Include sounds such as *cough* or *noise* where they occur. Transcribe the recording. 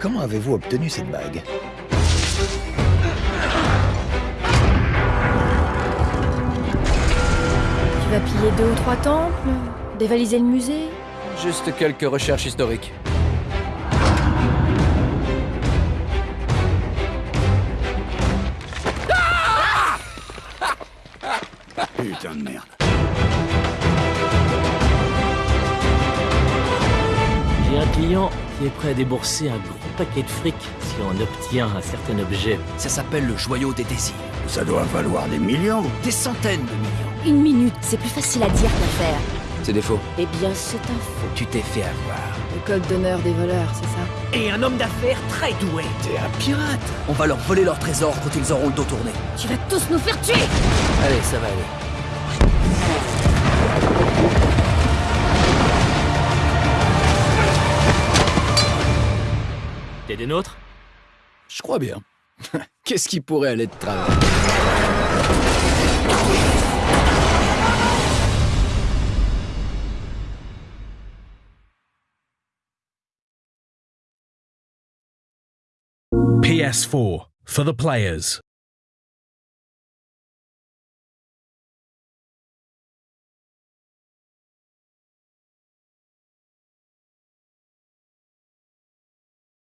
Comment avez-vous obtenu cette bague Tu vas piller deux ou trois temples Dévaliser le musée Juste quelques recherches historiques. Putain de merde. J'ai un client qui est prêt à débourser un gros paquet de fric si on obtient un certain objet. Ça s'appelle le joyau des désirs. Ça doit valoir des millions. Des centaines de millions. Une minute, c'est plus facile à dire qu'à faire. C'est des faux. Eh bien, c'est un faux. Tu t'es fait avoir. Le code d'honneur des voleurs, c'est ça? Et un homme d'affaires très doué. T'es un pirate. On va leur voler leur trésor quand ils auront le dos tourné. Tu vas tous nous faire tuer Allez, ça va aller. T'es des nôtres Je crois bien. *laughs* Qu'est-ce qui pourrait aller de travers? PS4 for the players.